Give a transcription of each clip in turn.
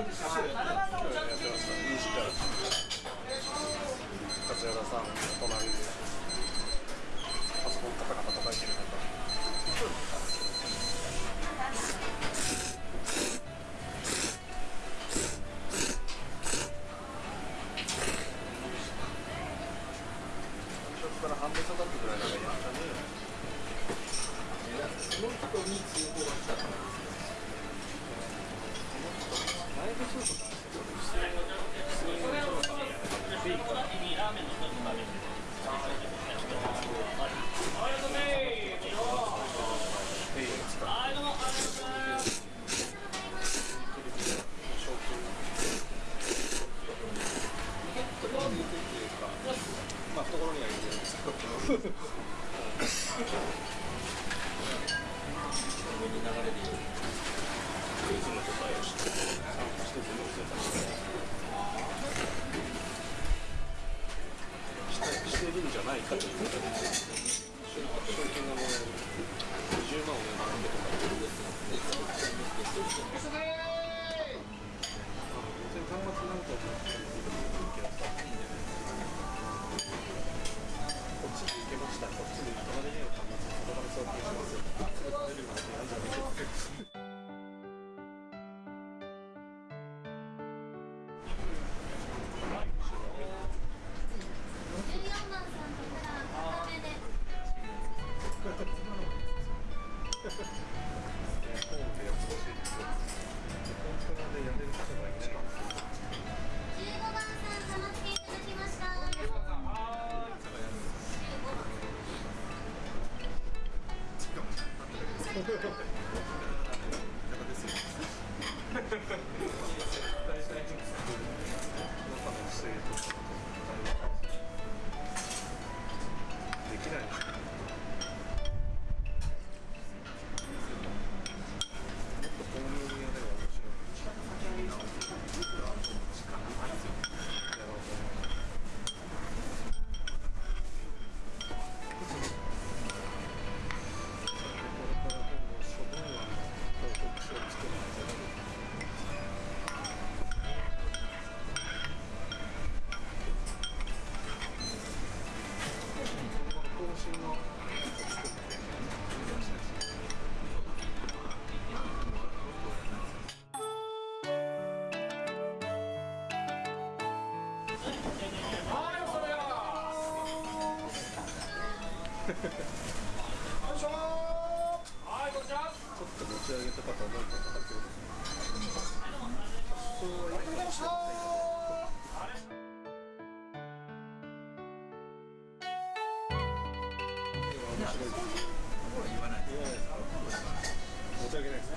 梶原さん隣でパソコンカタカタ叩い。てる中してるんじゃないかということで賞金がもらえる20万をね学んでとか全然端末なんかじゃなくていいけどさこっちで行けましたこっちで隣に端末に届かれそうな気がしますすぐ食べるなんてやんじゃないけど Thank you. ちょっと持ち上げたか叩けるそうはありがとうございましたない言わないですか持ち上げないです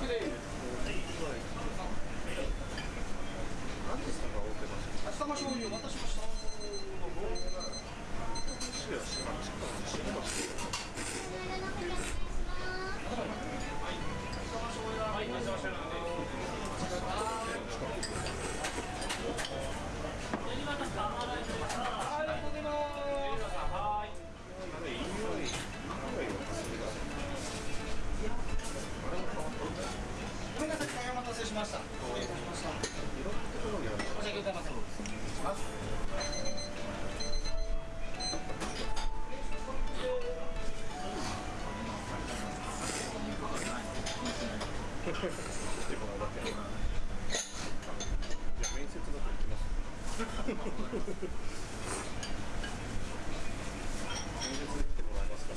何で下が追ってましたかって面接だと行きます面接来てもらえますか